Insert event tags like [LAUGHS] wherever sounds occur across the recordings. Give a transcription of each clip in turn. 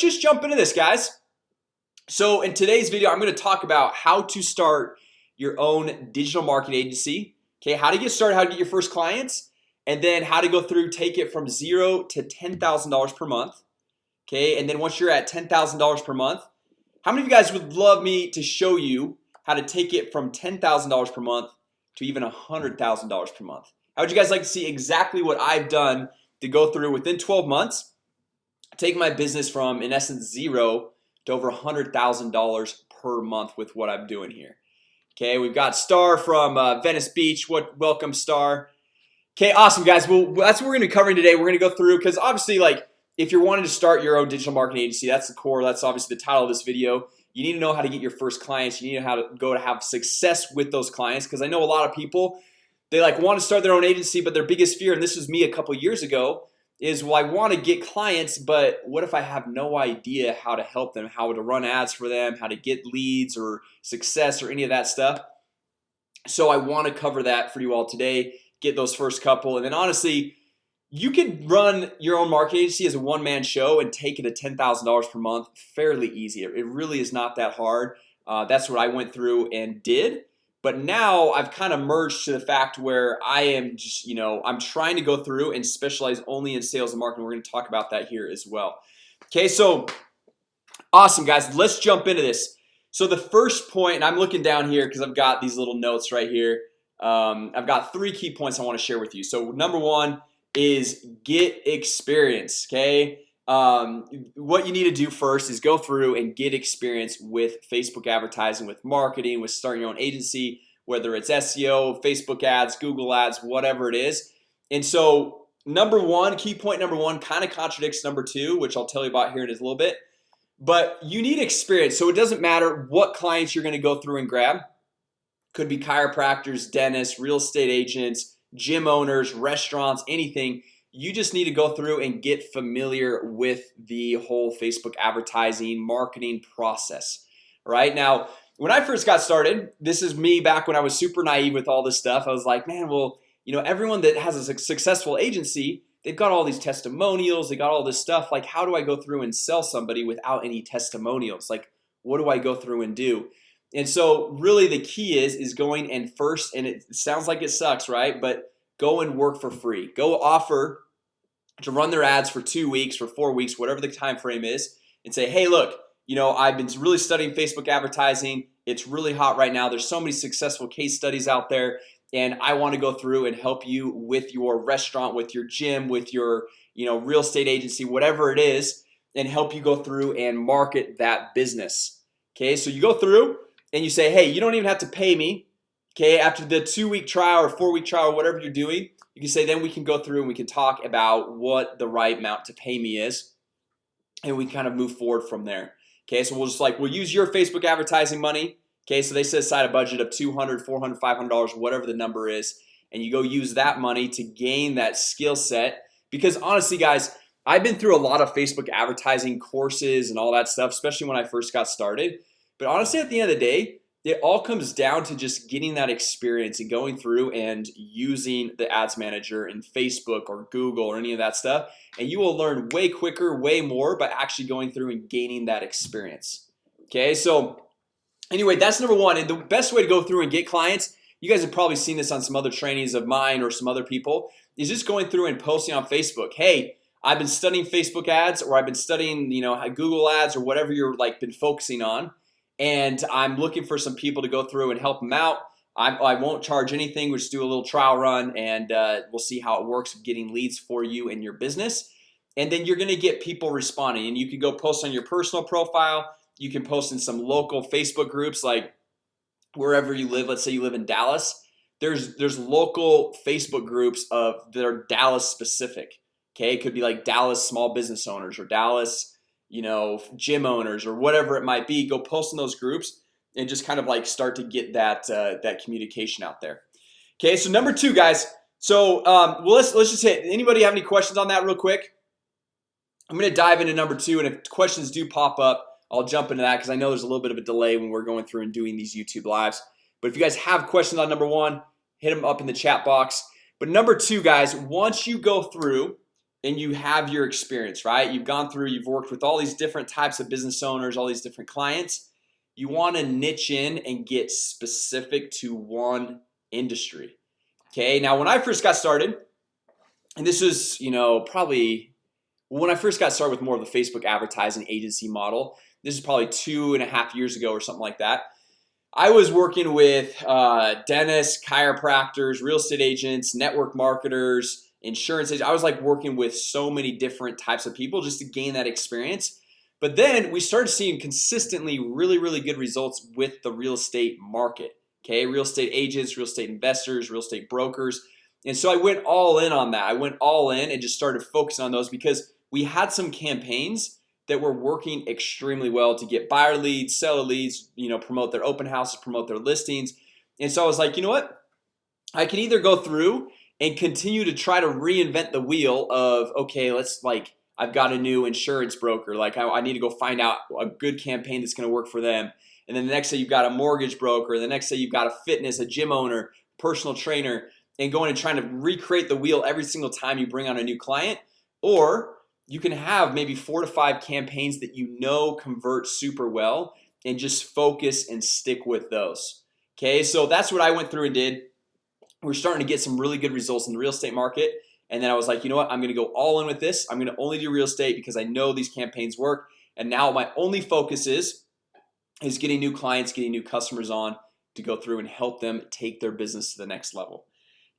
just jump into this guys. So in today's video, I'm going to talk about how to start your own digital marketing agency Okay, how to get started how to get your first clients and then how to go through take it from zero to $10,000 per month Okay, and then once you're at $10,000 per month How many of you guys would love me to show you how to take it from $10,000 per month to even a hundred thousand dollars per month? How would you guys like to see exactly what I've done to go through within 12 months? Take my business from in essence zero to over a hundred thousand dollars per month with what I'm doing here Okay, we've got star from uh, Venice Beach. What welcome star Okay, awesome guys. Well, that's what we're gonna be covering today We're gonna go through because obviously like if you're wanting to start your own digital marketing agency That's the core. That's obviously the title of this video You need to know how to get your first clients You need to know how to go to have success with those clients because I know a lot of people They like want to start their own agency But their biggest fear and this was me a couple years ago is well I want to get clients But what if I have no idea how to help them how to run ads for them how to get leads or success or any of that stuff? So I want to cover that for you all today get those first couple and then honestly you can run your own marketing agency as a one-man show and take it to $10,000 per month fairly easy. It really is not that hard. Uh, that's what I went through and did but now I've kind of merged to the fact where I am just you know I'm trying to go through and specialize only in sales and marketing. We're going to talk about that here as well. Okay, so Awesome guys, let's jump into this. So the first point and I'm looking down here because I've got these little notes right here. Um, I've got three key points I want to share with you. So number one is get experience Okay, um, what you need to do first is go through and get experience with Facebook advertising with marketing with starting your own agency whether it's SEO Facebook ads Google ads whatever it is. And so number one key point number one kind of contradicts number two which I'll tell you about here in a little bit. But you need experience so it doesn't matter what clients you're gonna go through and grab. Could be chiropractors dentists real estate agents gym owners restaurants anything you just need to go through and get familiar with the whole Facebook advertising marketing process right? Now when I first got started this is me back when I was super naive with all this stuff. I was like man well you know everyone that has a successful agency They've got all these testimonials They got all this stuff. Like how do I go through and sell somebody without any testimonials? Like what do I go through and do? And so really the key is is going and first and it sounds like it sucks right? But go and work for free. Go offer to run their ads for two weeks for four weeks whatever the time frame is and say hey look you know I've been really studying Facebook advertising. It's really hot right now. There's so many successful case studies out there and I want to go through and help you with your restaurant with your gym with your you know real estate agency whatever it is and help you go through and market that business. Okay, so you go through and you say hey, you don't even have to pay me. Okay after the two-week trial or four-week trial or whatever you're doing you can say then we can go through and we can talk about what the right amount to pay me is and we kind of move forward from there. Okay, so we'll just like we'll use your Facebook advertising money. Okay, so they set aside a budget of 200 400 500 dollars whatever the number is and you go use that money to gain that skill set. Because honestly guys I've been through a lot of Facebook advertising courses and all that stuff especially when I first got started. But honestly at the end of the day it all comes down to just getting that experience and going through and using the ads manager in Facebook or Google or any of that stuff and you will learn way quicker way more by actually going through and gaining that experience. Okay, so anyway, that's number one and the best way to go through and get clients You guys have probably seen this on some other trainings of mine or some other people is just going through and posting on Facebook Hey, I've been studying Facebook ads or I've been studying, you know Google ads or whatever you're like been focusing on and I'm looking for some people to go through and help them out. I, I won't charge anything We'll just do a little trial run and uh, we'll see how it works getting leads for you and your business. And then you're gonna get people responding and you can go post on your personal profile. You can post in some local Facebook groups like wherever you live let's say you live in Dallas. There's there's local Facebook groups of that are Dallas specific Okay, it could be like Dallas small business owners or Dallas you know gym owners or whatever it might be go post in those groups and just kind of like start to get that uh, that communication out there. Okay, so number two guys. So um, well let's let's just hit anybody have any questions on that real quick? I'm gonna dive into number two and if questions do pop up I'll jump into that because I know there's a little bit of a delay when we're going through and doing these YouTube lives. But if you guys have questions on number one hit them up in the chat box. But number two guys once you go through and you have your experience right? You've gone through you've worked with all these different types of business owners all these different clients. You want to niche in and get specific to one industry Okay, now when I first got started and this was you know probably when I first got started with more of the Facebook advertising agency model This is probably two and a half years ago or something like that I was working with uh, dentists chiropractors real estate agents network marketers insurance agents. I was like working with so many different types of people just to gain that experience. But then we started seeing consistently really really good results with the real estate market Okay, real estate agents real estate investors real estate brokers. And so I went all in on that. I went all in and just started focusing on those because we had some campaigns that were working extremely well to get buyer leads seller leads You know promote their open houses promote their listings. And so I was like, you know what? I can either go through and continue to try to reinvent the wheel of okay Let's like I've got a new insurance broker. Like I, I need to go find out a good campaign that's gonna work for them. And then the next day you've got a mortgage broker the next day you've got a fitness a gym owner personal trainer and going and trying to recreate the wheel every single time you bring on a new client. Or you can have maybe four to five campaigns that you know convert super well and just focus and stick with those. Okay, so that's what I went through and did We're starting to get some really good results in the real estate market. And then I was like, you know what? I'm gonna go all in with this. I'm gonna only do real estate because I know these campaigns work. And now my only focus is is getting new clients getting new customers on to go through and help them take their business to the next level.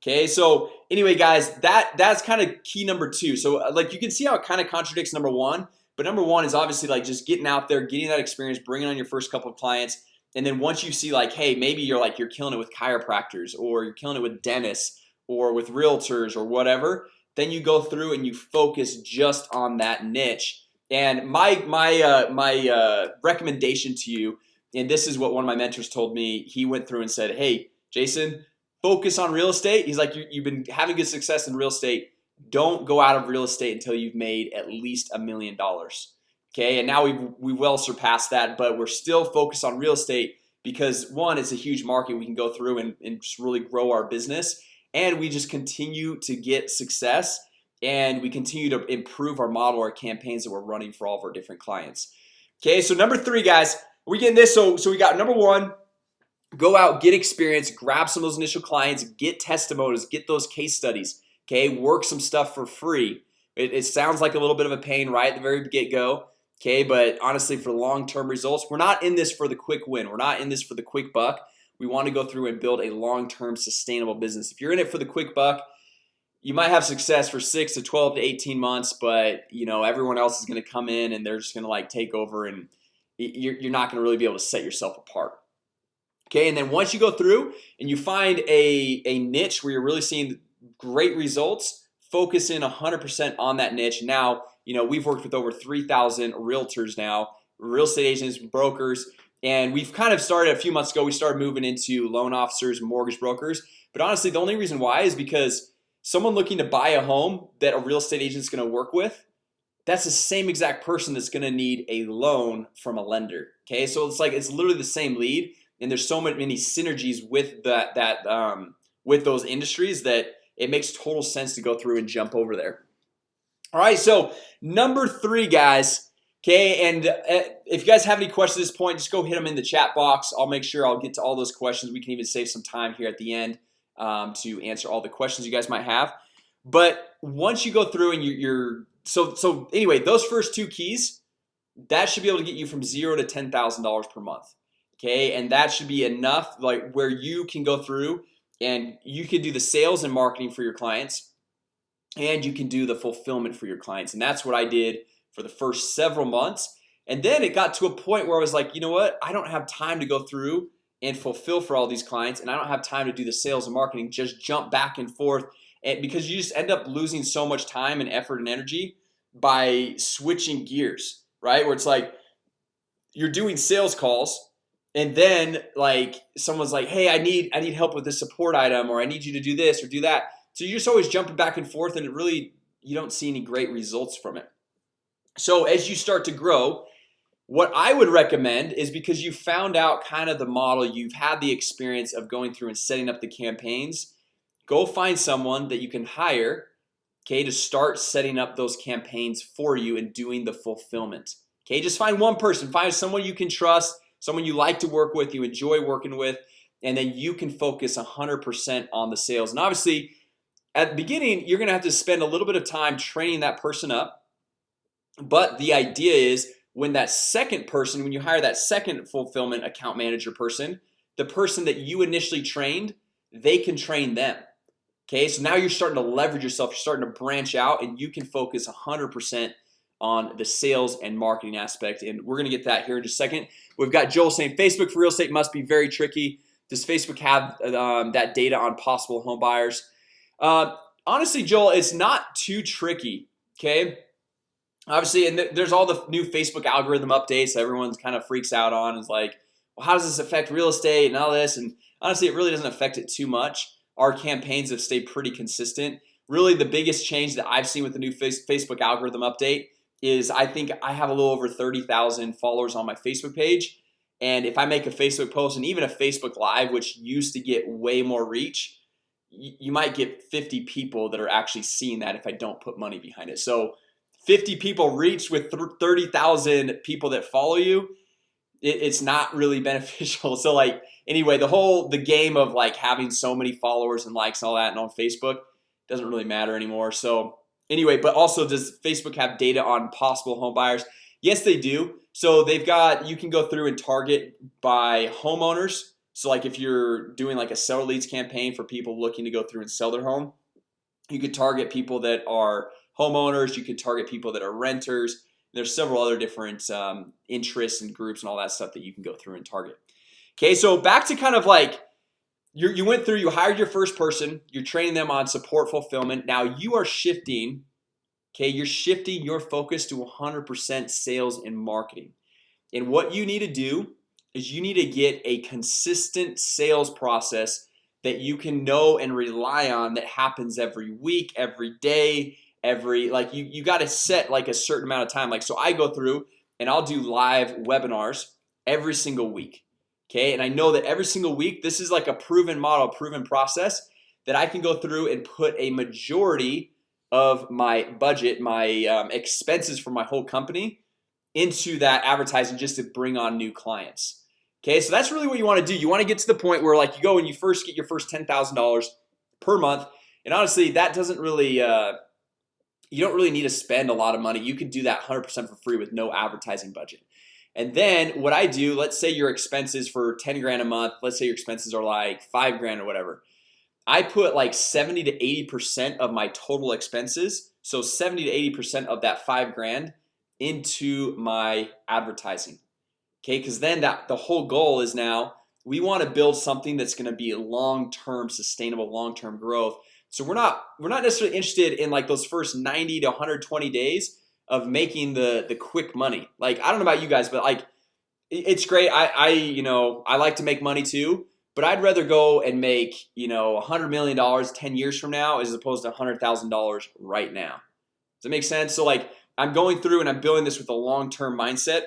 Okay, so anyway guys that that's kind of key number two. So uh, like you can see how it kind of contradicts number one. But number one is obviously like just getting out there getting that experience bringing on your first couple of clients and then once you see like hey maybe you're like you're killing it with chiropractors or you're killing it with dentists or with realtors or whatever then you go through and you focus just on that niche. And my my uh, my uh, recommendation to you and this is what one of my mentors told me he went through and said hey Jason focus on real estate. He's like you've been having good success in real estate. Don't go out of real estate until you've made at least a million dollars Okay, and now we've we well surpassed that but we're still focused on real estate because one it's a huge market we can go through and, and just really grow our business and we just continue to get success and we continue to improve our model our campaigns that we're running for all of our different clients. Okay, so number three guys we getting this so so we got number one Go out get experience grab some of those initial clients get testimonials get those case studies Okay, work some stuff for free. It, it sounds like a little bit of a pain right at the very get-go Okay, but honestly for long-term results we're not in this for the quick win. We're not in this for the quick buck. We want to go through and build a long-term sustainable business. If you're in it for the quick buck you might have success for 6 to 12 to 18 months but you know everyone else is to come in and they're just gonna like take over and you're, not gonna really be able to set yourself apart Okay, and then once you go through and you find a, a niche where you're really seeing great results Focus in 100% on that niche. Now, you know We've worked with over 3,000 realtors now real estate agents brokers and we've kind of started a few months ago We started moving into loan officers mortgage brokers. But honestly the only reason why is because someone looking to buy a home that a real estate agent is going to work with that's the same exact person that's going to need a loan from a lender Okay, so it's like it's literally the same lead and there's so many synergies with that that um, with those industries that it makes total sense to go through and jump over there All right, so number three guys. Okay, and uh, if you guys have any questions at this point just go hit them in the chat box. I'll make sure I'll get to all those questions. We can even save some time here at the end um, to answer all the questions you guys might have. But once you go through and you're, you're so so anyway those first two keys that should be able to get you from zero to ten thousand dollars per month. Okay, and that should be enough like where you can go through and you can do the sales and marketing for your clients and you can do the fulfillment for your clients. And that's what I did for the first several months. And then it got to a point where I was like, you know what? I don't have time to go through and fulfill for all these clients and I don't have time to do the sales and marketing just jump back and forth. And because you just end up losing so much time and effort and energy by switching gears right? Where it's like you're doing sales calls and then like someone's like hey I need I need help with this support item or I need you to do this or do that so you're just always jumping back and forth and it really you don't see any great results from it. So as you start to grow what I would recommend is because you found out kind of the model you've had the experience of going through and setting up the campaigns Go find someone that you can hire Okay to start setting up those campaigns for you and doing the fulfillment. Okay, just find one person find someone you can trust someone you like to work with you enjoy working with and then you can focus 100% on the sales. And obviously at the beginning you're gonna have to spend a little bit of time training that person up. But the idea is when that second person when you hire that second fulfillment account manager person the person that you initially trained they can train them. Okay, so now you're starting to leverage yourself You're starting to branch out and you can focus 100% on the sales and marketing aspect and we're gonna get that here in just a second. We've got Joel saying Facebook for real estate must be very tricky. Does Facebook have um, that data on possible home buyers? Uh, honestly, Joel, it's not too tricky. Okay, obviously, and th there's all the new Facebook algorithm updates. Everyone's kind of freaks out on is like, well, how does this affect real estate and all this? And honestly, it really doesn't affect it too much. Our campaigns have stayed pretty consistent. Really, the biggest change that I've seen with the new Facebook algorithm update is I think I have a little over 30,000 followers on my Facebook page and if I make a Facebook post and even a Facebook live which used to get way more reach you might get 50 people that are actually seeing that if I don't put money behind it. So 50 people reached with 30,000 people that follow you it's not really [LAUGHS] beneficial. So like anyway the whole the game of like having so many followers and likes and all that and on Facebook doesn't really matter anymore. So anyway but also does Facebook have data on possible home buyers? Yes they do. So they've got you can go through and target by homeowners so like if you're doing like a seller leads campaign for people looking to go through and sell their home you could target people that are homeowners you could target people that are renters there's several other different um, interests and groups and all that stuff that you can go through and target. Okay, so back to kind of like you you went through you hired your first person you're training them on support fulfillment. Now you are shifting Okay, you're shifting your focus to 100% sales and marketing. And what you need to do is you need to get a consistent sales process that you can know and rely on that happens every week every day every like you you got to set like a certain amount of time. Like so I go through and I'll do live webinars every single week Okay, and I know that every single week this is like a proven model proven process that I can go through and put a majority of my budget my um, expenses for my whole company into that advertising just to bring on new clients. Okay, so that's really what you want to do. You want to get to the point where like you go and you first get your first $10,000 per month and honestly that doesn't really uh, you don't really need to spend a lot of money. You can do that 100% for free with no advertising budget. And then what I do let's say your expenses for 10 grand a month Let's say your expenses are like five grand or whatever. I put like 70 to 80% of my total expenses So 70 to 80% of that five grand into my advertising. Okay, because then that the whole goal is now we want to build something that's going to be long-term sustainable long-term growth. So we're not we're not necessarily interested in like those first 90 to 120 days of making the the quick money. Like I don't know about you guys but like it's great. I I you know I like to make money too but I'd rather go and make you know a hundred million dollars 10 years from now as opposed to a hundred thousand dollars right now. Does it make sense? So like I'm going through and I'm building this with a long-term mindset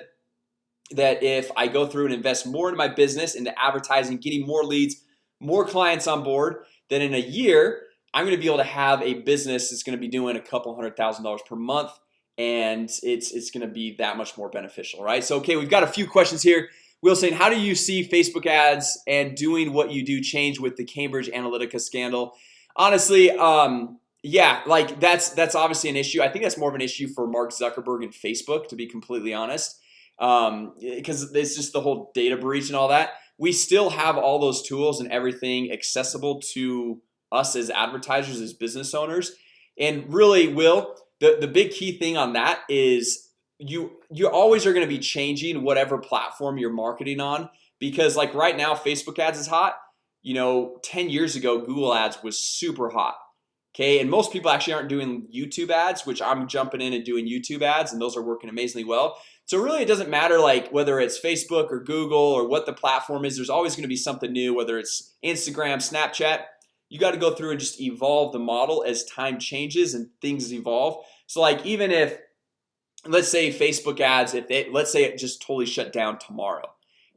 that if I go through and invest more in my business into advertising getting more leads more clients on board then in a year I'm gonna be able to have a business that's gonna be doing a couple hundred thousand dollars per month and it's it's gonna be that much more beneficial right? So okay we've got a few questions here. Will saying how do you see Facebook ads and doing what you do change with the Cambridge Analytica scandal? Honestly um yeah like that's that's obviously an issue. I think that's more of an issue for Mark Zuckerberg and Facebook to be completely honest. Um because it's just the whole data breach and all that. We still have all those tools and everything accessible to us as advertisers as business owners. And really will the the big key thing on that is you you always are going to be changing whatever platform you're marketing on because like right now Facebook ads is hot. You know 10 years ago Google ads was super hot Okay, and most people actually aren't doing YouTube ads which I'm jumping in and doing YouTube ads and those are working amazingly well. So really it doesn't matter like whether it's Facebook or Google or what the platform is There's always going to be something new whether it's Instagram Snapchat. You got to go through and just evolve the model as time changes and things evolve. So like even if let's say Facebook ads if it let's say it just totally shut down tomorrow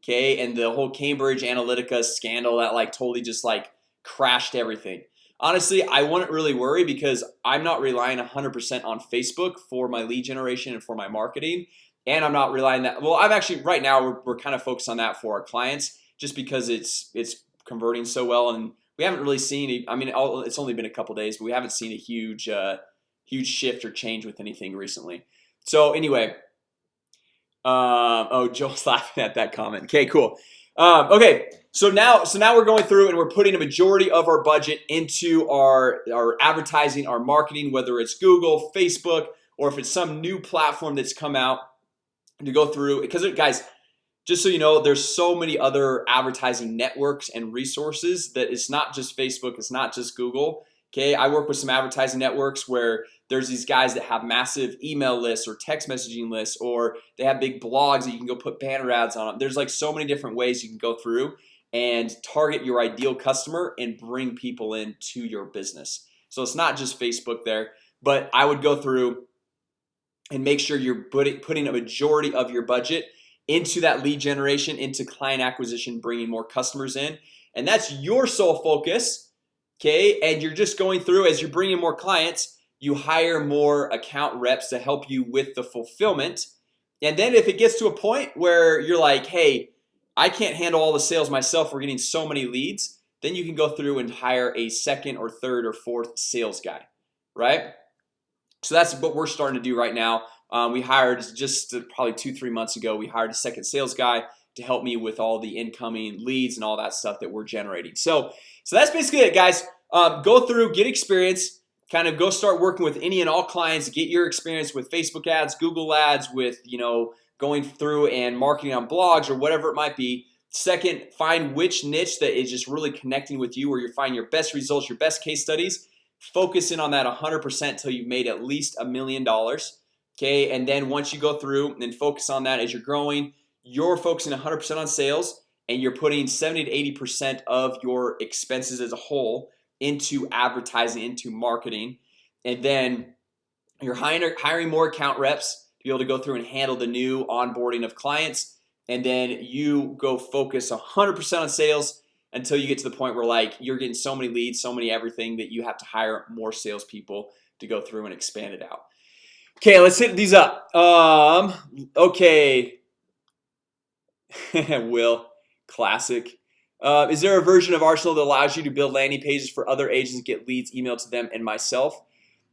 Okay, and the whole Cambridge Analytica scandal that like totally just like crashed everything honestly I wouldn't really worry because I'm not relying 100% on Facebook for my lead generation and for my marketing. And I'm not relying that well I'm actually right now we're, we're kind of focused on that for our clients just because it's it's converting so well. And we haven't really seen I mean it's only been a couple days but we haven't seen a huge uh, huge shift or change with anything recently. So anyway um, oh Joel's [LAUGHS] laughing at that comment. Okay cool um, okay so now so now we're going through and we're putting a majority of our budget into our our advertising our marketing whether it's Google Facebook or if it's some new platform that's come out to go through because guys just so you know there's so many other advertising networks and resources that it's not just Facebook it's not just Google Okay, I work with some advertising networks where there's these guys that have massive email lists or text messaging lists or they have big blogs that you can go put banner ads on them There's like so many different ways you can go through and target your ideal customer and bring people into your business. So it's not just Facebook there, but I would go through and make sure you're putting a majority of your budget into that lead generation into client acquisition bringing more customers in. And that's your sole focus Okay, and you're just going through as you're bringing more clients you hire more account reps to help you with the fulfillment. And then if it gets to a point where you're like hey I can't handle all the sales myself We're getting so many leads then you can go through and hire a second or third or fourth sales guy right? So that's what we're starting to do right now. Um, we hired just probably two three months ago we hired a second sales guy to help me with all the incoming leads and all that stuff that we're generating. So so that's basically it guys. Um, go through get experience kind of go start working with any and all clients get your experience with Facebook ads Google ads with you know going through and marketing on blogs or whatever it might be. Second find which niche that is just really connecting with you where you're finding your best results your best case studies. Focus in on that 100% till you've made at least a million dollars Okay, and then once you go through and focus on that as you're growing you're focusing 100% on sales and you're putting 70 to 80% of your expenses as a whole into advertising into marketing and then you're hiring hiring more account reps to be able to go through and handle the new onboarding of clients. And then you go focus 100% on sales until you get to the point where like you're getting so many leads so many everything that you have to hire more salespeople to go through and expand it out. Okay, let's hit these up. Um okay. [LAUGHS] Will classic uh, is there a version of Arsenal that allows you to build landing pages for other agents get leads emailed to them and myself?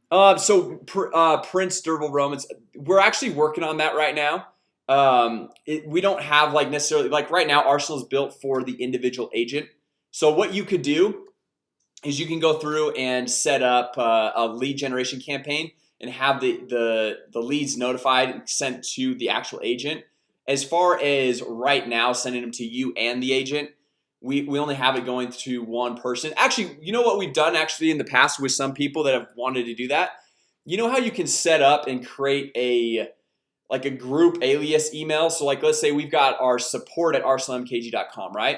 Uh, so uh, Prince Durable Romans we're actually working on that right now. Um, it, we don't have like necessarily like right now Arsenal is built for the individual agent. So what you could do is you can go through and set up uh, a lead generation campaign and have the the the leads notified and sent to the actual agent. As far as right now sending them to you and the agent we, we only have it going to one person. Actually you know what we've done actually in the past with some people that have wanted to do that? You know how you can set up and create a like a group alias email? So like let's say we've got our support at arsenalmkg.com right?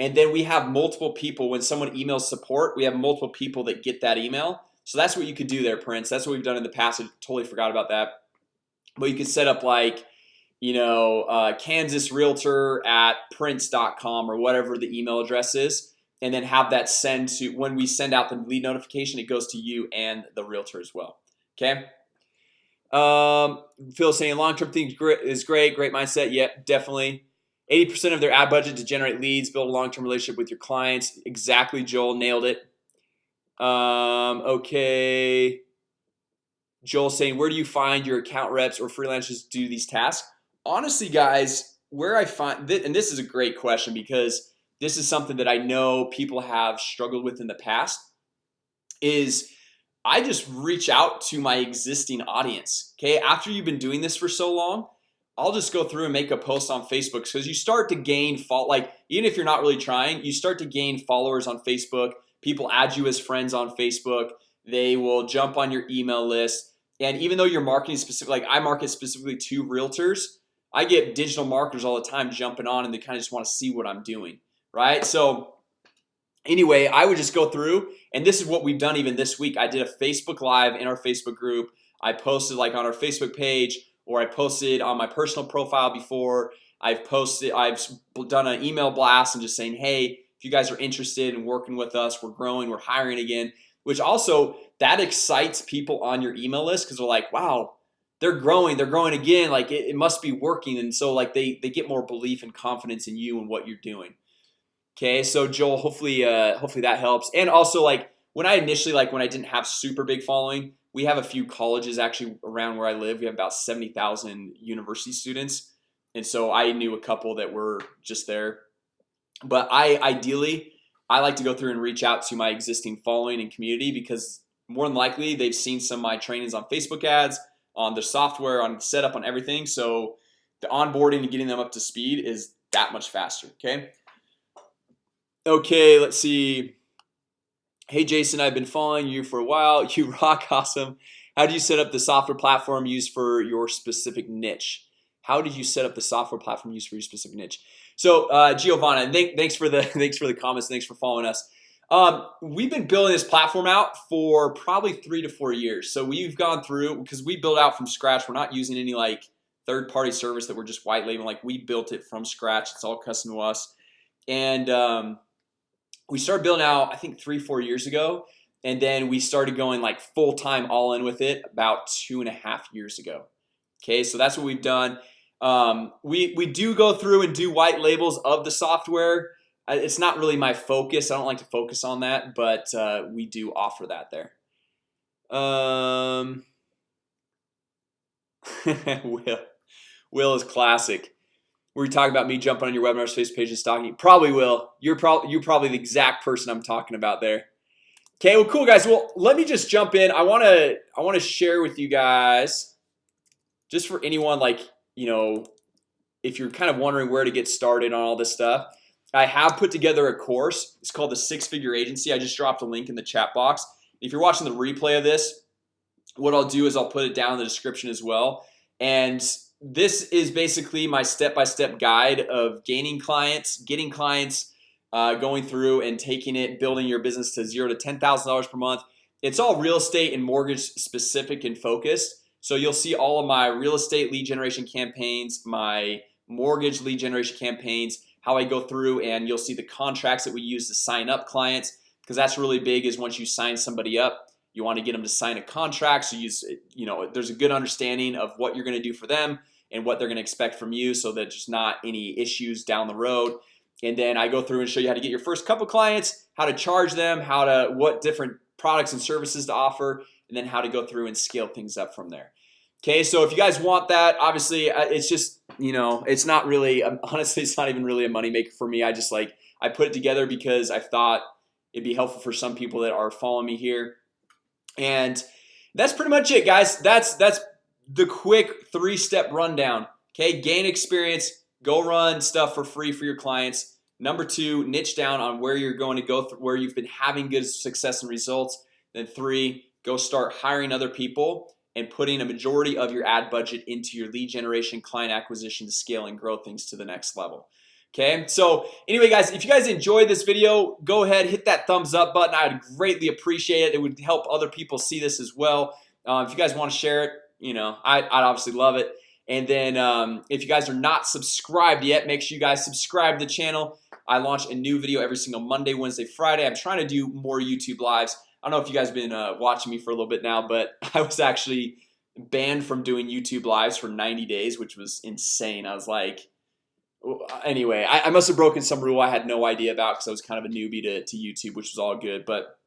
And then we have multiple people. When someone emails support we have multiple people that get that email. So that's what you could do there Prince. That's what we've done in the past. I totally forgot about that. But you could set up like you know uh, Kansas Realtor at prince.com or whatever the email address is and then have that send to when we send out the lead notification it goes to you and the realtor as well okay? Um, Phil saying long-term things is great great mindset yep definitely. 80% of their ad budget to generate leads build a long-term relationship with your clients exactly Joel nailed it. Um, okay. Joel saying where do you find your account reps or freelancers do these tasks honestly guys where I find that and this is a great question because this is something that I know people have struggled with in the past is I just reach out to my existing audience Okay, after you've been doing this for so long I'll just go through and make a post on Facebook because you start to gain fault like even if you're not really trying you start to gain followers on Facebook. People add you as friends on Facebook. They will jump on your email list. And even though you're marketing specific like I market specifically to realtors I get digital marketers all the time jumping on and they kind of just want to see what I'm doing right? So anyway I would just go through and this is what we've done even this week. I did a Facebook live in our Facebook group. I posted like on our Facebook page or I posted on my personal profile before. I've posted I've done an email blast and just saying hey if you guys are interested in working with us we're growing we're hiring again which also that excites people on your email list because they're like wow they're growing they're growing again like it, it, must be working. And so like they they get more belief and confidence in you and what you're doing. Okay so Joel hopefully uh hopefully that helps. And also like when I initially like when I didn't have super big following we have a few colleges actually around where I live. We have about 70,000 university students. And so I knew a couple that were just there. But I ideally I like to go through and reach out to my existing following and community because more than likely they've seen some of my trainings on Facebook ads on the software on setup on everything. So the onboarding and getting them up to speed is that much faster okay? Okay let's see. Hey Jason I've been following you for a while. [LAUGHS] You rock awesome. How do you set up the software platform used for your specific niche? How did you set up the software platform used for your specific niche? So uh, Giovanna th thanks for the [LAUGHS] thanks for the comments. Thanks for following us um, we've been building this platform out for probably three to four years. So we've gone through because we built out from scratch. We're not using any like third-party service that we're just white labeling. Like we built it from scratch. It's all custom to us. And um, we started building out I think three four years ago. And then we started going like full-time all in with it about two and a half years ago. Okay, so that's what we've done. Um, we we do go through and do white labels of the software it's not really my focus. I don't like to focus on that but uh, we do offer that there. Um [LAUGHS] Will Will is classic. Were you talking about me jumping on your webinar's space page and stalking. You probably will. You're probably you're probably the exact person I'm talking about there. Okay, well cool guys. Well let me just jump in. I want to I want to share with you guys just for anyone like you know if you're kind of wondering where to get started on all this stuff I have put together a course. It's called the six-figure agency. I just dropped a link in the chat box. If you're watching the replay of this What I'll do is I'll put it down in the description as well. And this is basically my step-by-step -step guide of gaining clients getting clients uh, going through and taking it building your business to zero to ten thousand dollars per month. It's all real estate and mortgage specific and focused. So you'll see all of my real estate lead generation campaigns my mortgage lead generation campaigns how I go through and you'll see the contracts that we use to sign up clients because that's really big is once you sign somebody up you want to get them to sign a contract so you you know there's a good understanding of what you're gonna do for them and what they're gonna expect from you so that there's not any issues down the road. And then I go through and show you how to get your first couple clients how to charge them how to what different products and services to offer and then how to go through and scale things up from there Okay, so if you guys want that obviously uh, it's just you know It's not really um, [LAUGHS] honestly It's not even really a moneymaker for me. I just like I put it together because I thought it'd be helpful for some people that are following me here. And that's pretty much it guys. That's that's the quick three-step rundown. Okay gain experience go run stuff for free for your clients. Number two niche down on where you're going to go through where you've been having good success and results. Then three go start hiring other people and putting a majority of your ad budget into your lead generation client acquisition to scale and grow things to the next level. Okay, so anyway guys if you guys enjoyed this video go ahead hit that thumbs up button. I'd greatly appreciate it. It would help other people see this as well. Uh, if you guys want to share it, you know, I, would obviously love it. And then um, if you guys are not subscribed yet make sure you guys subscribe to the channel. I launch a new video every single Monday Wednesday Friday. I'm trying to do more YouTube lives I don't know if you guys been uh, watching me for a little bit now But [LAUGHS] I was actually banned from doing YouTube lives for 90 days which was insane. I was like anyway I, I must have broken some rule I had no idea about because I was kind of a newbie to, to YouTube which was all good but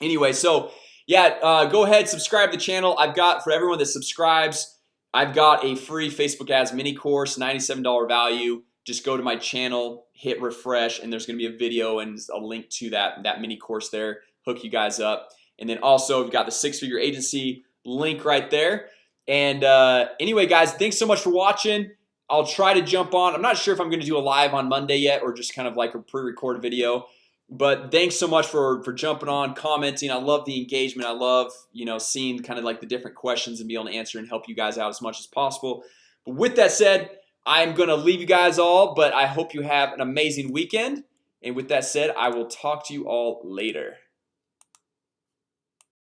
anyway so yeah uh, go ahead subscribe to the channel. I've got for everyone that subscribes I've got a free Facebook ads mini course $97 value. Just go to my channel hit refresh and there's gonna be a video and a link to that that mini course there hook you guys up. And then also we've got the six-figure agency link right there. And uh, anyway guys thanks so much for watching. I'll try to jump on. I'm not sure if I'm gonna do a live on Monday yet or just kind of like a pre-recorded video but thanks so much for for jumping on commenting. I love the engagement. I love you know seeing kind of like the different questions and be able to answer and help you guys out as much as possible. But with that said I'm gonna leave you guys all but I hope you have an amazing weekend. And with that said I will talk to you all later